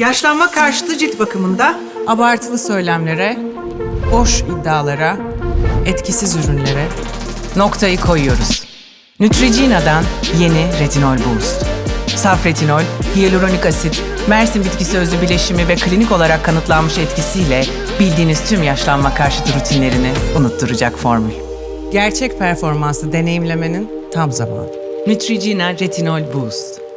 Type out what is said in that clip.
Yaşlanma karşıtı cilt bakımında Abartılı söylemlere, boş iddialara, etkisiz ürünlere noktayı koyuyoruz. Neutrogena'dan yeni retinol boost. Saf retinol, hyaluronik asit, Mersin bitkisi özü bileşimi ve klinik olarak kanıtlanmış etkisiyle bildiğiniz tüm yaşlanma karşıtı rutinlerini unutturacak formül. Gerçek performansı deneyimlemenin tam zamanı. Neutrogena Retinol Boost.